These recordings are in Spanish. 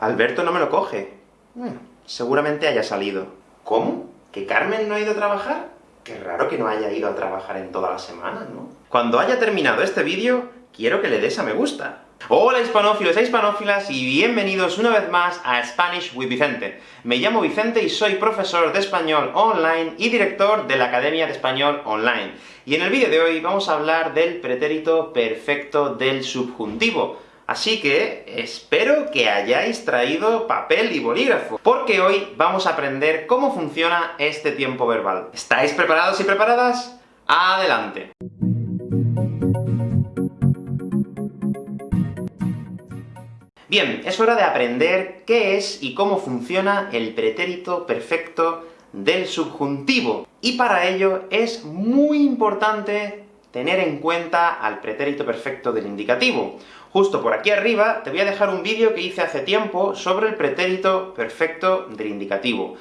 Alberto no me lo coge. Bueno, seguramente haya salido. ¿Cómo? ¿Que Carmen no ha ido a trabajar? Qué raro que no haya ido a trabajar en toda la semana, ¿no? Cuando haya terminado este vídeo, quiero que le des a me gusta. Hola hispanófilos e hispanófilas, y bienvenidos una vez más a Spanish with Vicente. Me llamo Vicente y soy profesor de español online y director de la Academia de Español Online. Y en el vídeo de hoy vamos a hablar del pretérito perfecto del subjuntivo. Así que espero que hayáis traído papel y bolígrafo, porque hoy vamos a aprender cómo funciona este tiempo verbal. ¿Estáis preparados y preparadas? ¡Adelante! Bien, es hora de aprender qué es y cómo funciona el pretérito perfecto del subjuntivo. Y para ello es muy importante tener en cuenta al pretérito perfecto del indicativo. Justo por aquí arriba te voy a dejar un vídeo que hice hace tiempo sobre el pretérito perfecto del indicativo.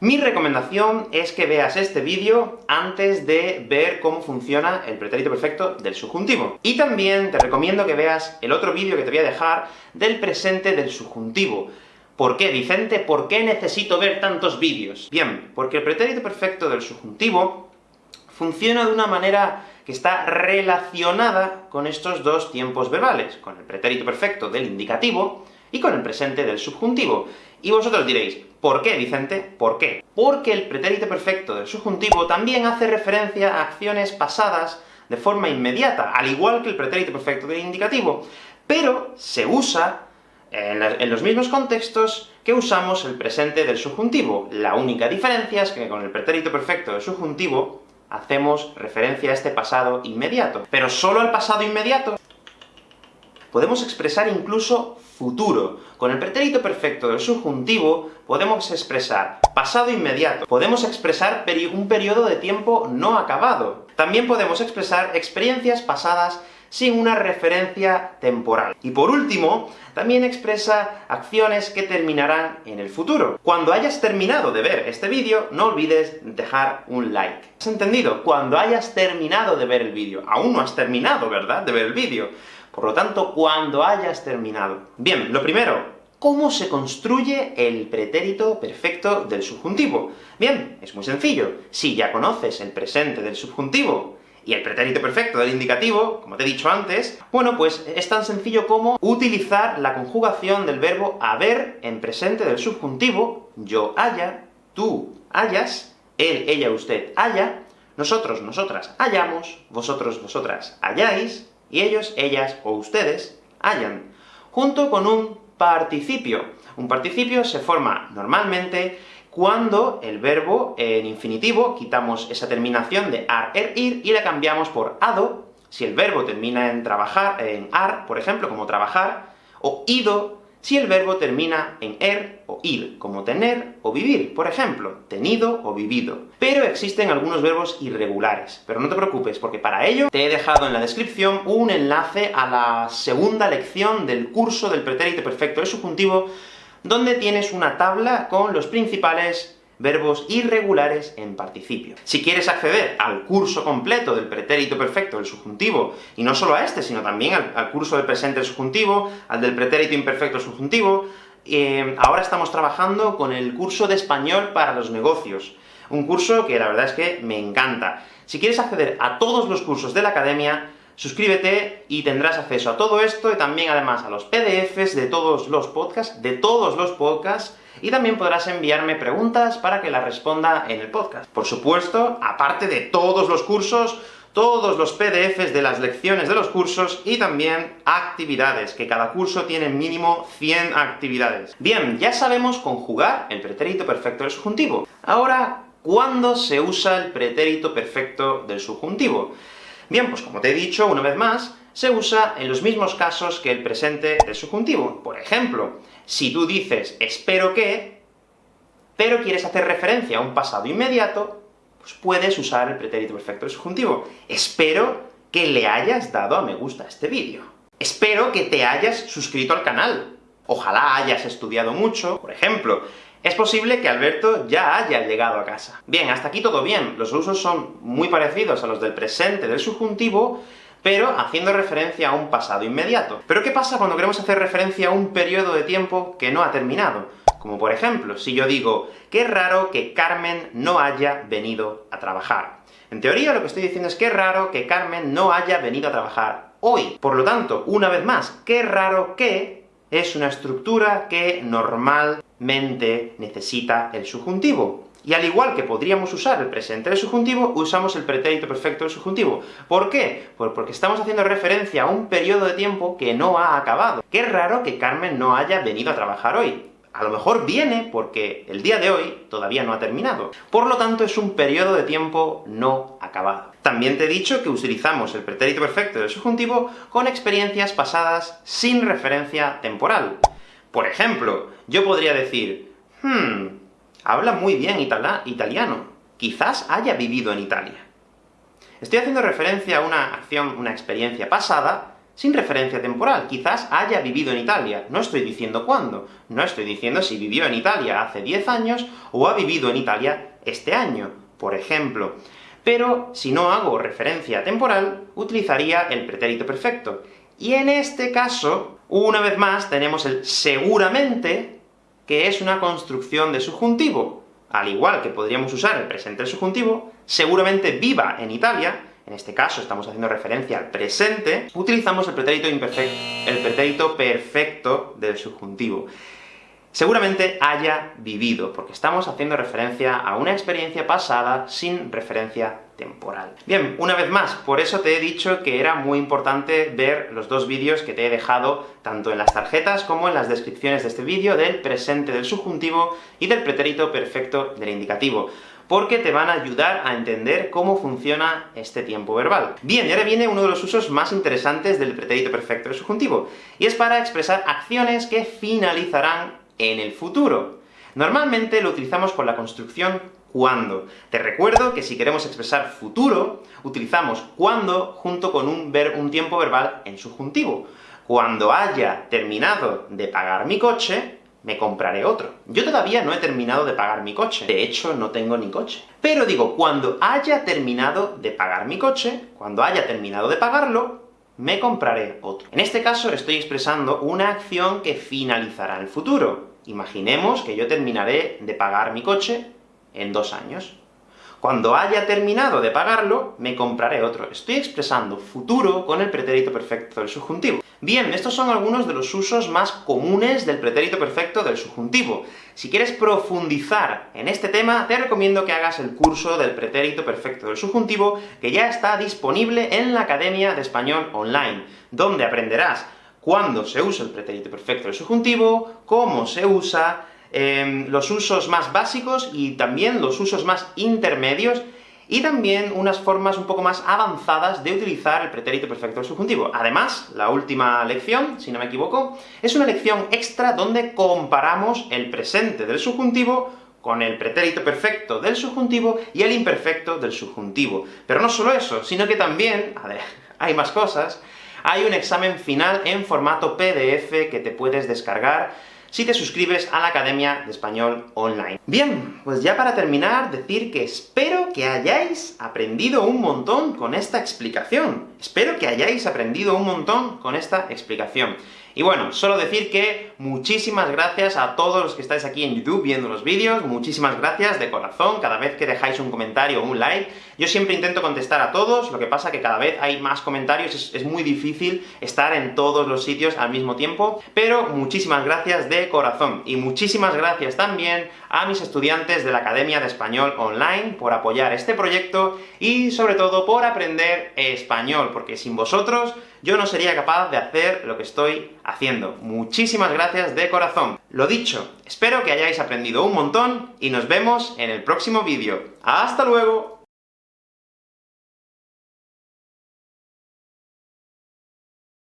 Mi recomendación es que veas este vídeo antes de ver cómo funciona el pretérito perfecto del subjuntivo. Y también te recomiendo que veas el otro vídeo que te voy a dejar del presente del subjuntivo. ¿Por qué, Vicente? ¿Por qué necesito ver tantos vídeos? Bien, porque el pretérito perfecto del subjuntivo funciona de una manera que está relacionada con estos dos tiempos verbales, con el pretérito perfecto del indicativo y con el presente del subjuntivo. Y vosotros diréis, ¿por qué, Vicente? ¿Por qué? Porque el pretérito perfecto del subjuntivo también hace referencia a acciones pasadas de forma inmediata, al igual que el pretérito perfecto del indicativo, pero se usa en, los mismos contextos que usamos el presente del subjuntivo. La única diferencia es que con el pretérito perfecto del subjuntivo hacemos referencia a este pasado inmediato. Pero solo al pasado inmediato. Podemos expresar incluso futuro. Con el pretérito perfecto del subjuntivo, podemos expresar pasado inmediato. Podemos expresar un periodo de tiempo no acabado. También podemos expresar experiencias pasadas sin una referencia temporal. Y por último, también expresa acciones que terminarán en el futuro. Cuando hayas terminado de ver este vídeo, no olvides dejar un like. ¿Has entendido? Cuando hayas terminado de ver el vídeo. Aún no has terminado, ¿verdad?, de ver el vídeo. Por lo tanto, cuando hayas terminado. Bien, lo primero, ¿cómo se construye el pretérito perfecto del subjuntivo? Bien, es muy sencillo. Si ya conoces el presente del subjuntivo, y el pretérito perfecto del indicativo, como te he dicho antes, bueno, pues es tan sencillo como utilizar la conjugación del verbo haber en presente del subjuntivo, yo haya, tú hayas, él, ella, usted haya, nosotros, nosotras hayamos, vosotros, vosotras hayáis, y ellos, ellas o ustedes hayan, junto con un participio. Un participio se forma normalmente cuando el verbo en infinitivo quitamos esa terminación de ar, er, ir, y la cambiamos por ado, si el verbo termina en trabajar, en ar, por ejemplo, como trabajar, o ido, si el verbo termina en er o ir, como tener o vivir, por ejemplo, tenido o vivido. Pero existen algunos verbos irregulares, pero no te preocupes, porque para ello te he dejado en la descripción un enlace a la segunda lección del curso del pretérito perfecto. Del subjuntivo, donde tienes una tabla con los principales verbos irregulares en participio. Si quieres acceder al curso completo del pretérito perfecto del subjuntivo, y no solo a este, sino también al, curso del presente del subjuntivo, al del pretérito imperfecto subjuntivo, eh, ahora estamos trabajando con el curso de español para los negocios, un curso que la verdad es que me encanta. Si quieres acceder a todos los cursos de la Academia, Suscríbete y tendrás acceso a todo esto, y también además a los PDFs de todos los podcasts, de todos los podcasts, y también podrás enviarme preguntas para que las responda en el podcast. Por supuesto, aparte de todos los cursos, todos los PDFs de las lecciones de los cursos, y también actividades, que cada curso tiene mínimo 100 actividades. Bien, ya sabemos conjugar el pretérito perfecto del subjuntivo. Ahora, ¿cuándo se usa el pretérito perfecto del subjuntivo? Bien, pues como te he dicho, una vez más, se usa en los mismos casos que el presente del subjuntivo. Por ejemplo, si tú dices espero que, pero quieres hacer referencia a un pasado inmediato, pues puedes usar el pretérito perfecto del subjuntivo. Espero que le hayas dado a me gusta a este vídeo. Espero que te hayas suscrito al canal. Ojalá hayas estudiado mucho, por ejemplo, es posible que Alberto ya haya llegado a casa. Bien, hasta aquí todo bien. Los usos son muy parecidos a los del presente del subjuntivo, pero haciendo referencia a un pasado inmediato. Pero ¿qué pasa cuando queremos hacer referencia a un periodo de tiempo que no ha terminado? Como por ejemplo, si yo digo, qué raro que Carmen no haya venido a trabajar. En teoría, lo que estoy diciendo es que raro que Carmen no haya venido a trabajar hoy. Por lo tanto, una vez más, qué raro que es una estructura que normalmente necesita el subjuntivo. Y al igual que podríamos usar el presente del subjuntivo, usamos el pretérito perfecto del subjuntivo. ¿Por qué? Pues porque estamos haciendo referencia a un periodo de tiempo que no ha acabado. Qué raro que Carmen no haya venido a trabajar hoy. A lo mejor viene porque el día de hoy todavía no ha terminado. Por lo tanto, es un periodo de tiempo no acabado. También te he dicho que utilizamos el pretérito perfecto del subjuntivo con experiencias pasadas sin referencia temporal. Por ejemplo, yo podría decir, hmm, habla muy bien italiano, quizás haya vivido en Italia. Estoy haciendo referencia a una acción, una experiencia pasada, sin referencia temporal. Quizás haya vivido en Italia. No estoy diciendo cuándo. No estoy diciendo si vivió en Italia hace 10 años, o ha vivido en Italia este año, por ejemplo. Pero, si no hago referencia temporal, utilizaría el pretérito perfecto. Y en este caso, una vez más, tenemos el seguramente, que es una construcción de subjuntivo. Al igual que podríamos usar el presente del subjuntivo, seguramente viva en Italia, en este caso estamos haciendo referencia al presente, utilizamos el pretérito imperfecto, el pretérito perfecto del subjuntivo seguramente haya vivido, porque estamos haciendo referencia a una experiencia pasada sin referencia temporal. Bien, una vez más, por eso te he dicho que era muy importante ver los dos vídeos que te he dejado, tanto en las tarjetas como en las descripciones de este vídeo, del presente del subjuntivo y del pretérito perfecto del indicativo porque te van a ayudar a entender cómo funciona este tiempo verbal. Bien, y ahora viene uno de los usos más interesantes del pretérito perfecto del subjuntivo, y es para expresar acciones que finalizarán en el futuro. Normalmente lo utilizamos con la construcción cuando. Te recuerdo que si queremos expresar futuro, utilizamos cuando junto con un, ver, un tiempo verbal en subjuntivo. Cuando haya terminado de pagar mi coche, me compraré otro. Yo todavía no he terminado de pagar mi coche, de hecho no tengo ni coche. Pero digo, cuando haya terminado de pagar mi coche, cuando haya terminado de pagarlo, me compraré otro. En este caso estoy expresando una acción que finalizará en el futuro. Imaginemos que yo terminaré de pagar mi coche en dos años. Cuando haya terminado de pagarlo, me compraré otro. Estoy expresando futuro con el pretérito perfecto del subjuntivo. Bien, estos son algunos de los usos más comunes del pretérito perfecto del subjuntivo. Si quieres profundizar en este tema, te recomiendo que hagas el curso del pretérito perfecto del subjuntivo, que ya está disponible en la Academia de Español Online, donde aprenderás cuándo se usa el pretérito perfecto del subjuntivo, cómo se usa, em, los usos más básicos y también los usos más intermedios, y también unas formas un poco más avanzadas de utilizar el pretérito perfecto del subjuntivo. Además, la última lección, si no me equivoco, es una lección extra donde comparamos el presente del subjuntivo con el pretérito perfecto del subjuntivo y el imperfecto del subjuntivo. Pero no solo eso, sino que también, a ver, hay más cosas, hay un examen final en formato PDF que te puedes descargar si te suscribes a la Academia de Español Online. Bien, pues ya para terminar, decir que espero que hayáis aprendido un montón con esta explicación. Espero que hayáis aprendido un montón con esta explicación. Y bueno, solo decir que muchísimas gracias a todos los que estáis aquí en YouTube viendo los vídeos, muchísimas gracias de corazón, cada vez que dejáis un comentario o un like. Yo siempre intento contestar a todos, lo que pasa que cada vez hay más comentarios, es, es muy difícil estar en todos los sitios al mismo tiempo, pero muchísimas gracias de corazón. Y muchísimas gracias también a mis estudiantes de la Academia de Español Online por apoyar este proyecto, y sobre todo por aprender español, porque sin vosotros yo no sería capaz de hacer lo que estoy haciendo. Muchísimas gracias de corazón. Lo dicho, espero que hayáis aprendido un montón, y nos vemos en el próximo vídeo. ¡Hasta luego!